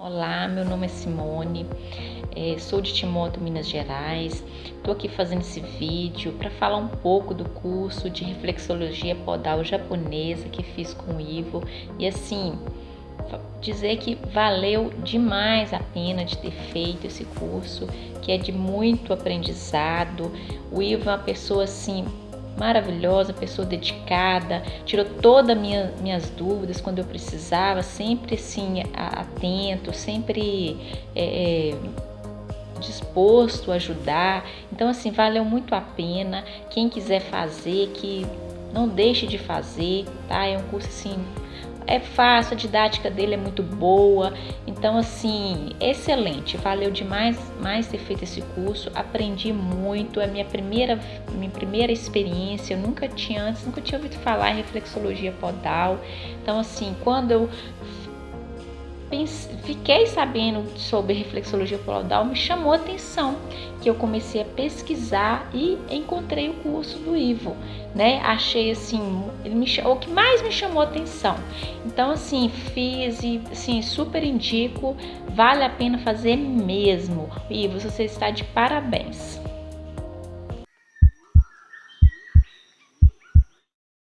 Olá, meu nome é Simone, é, sou de Timóteo, Minas Gerais. Estou aqui fazendo esse vídeo para falar um pouco do curso de reflexologia podal japonesa que fiz com o Ivo e assim dizer que valeu demais a pena de ter feito esse curso, que é de muito aprendizado. O Ivo é uma pessoa assim maravilhosa, pessoa dedicada, tirou todas minha, minhas dúvidas quando eu precisava, sempre assim atento, sempre é, é, disposto a ajudar. Então assim valeu muito a pena. Quem quiser fazer, que não deixe de fazer, tá? É um curso assim é fácil, a didática dele é muito boa. Então, assim, excelente. Valeu demais mais ter feito esse curso. Aprendi muito. É minha primeira, minha primeira experiência. Eu nunca tinha antes, nunca tinha ouvido falar em reflexologia podal. Então, assim, quando eu fiquei sabendo sobre reflexologia podal, me chamou a atenção, que eu comecei a pesquisar e encontrei o curso do Ivo, né? Achei assim, ele me, o que mais me chamou a atenção. Então assim, fiz e assim, super indico, vale a pena fazer mesmo. Ivo, você está de parabéns.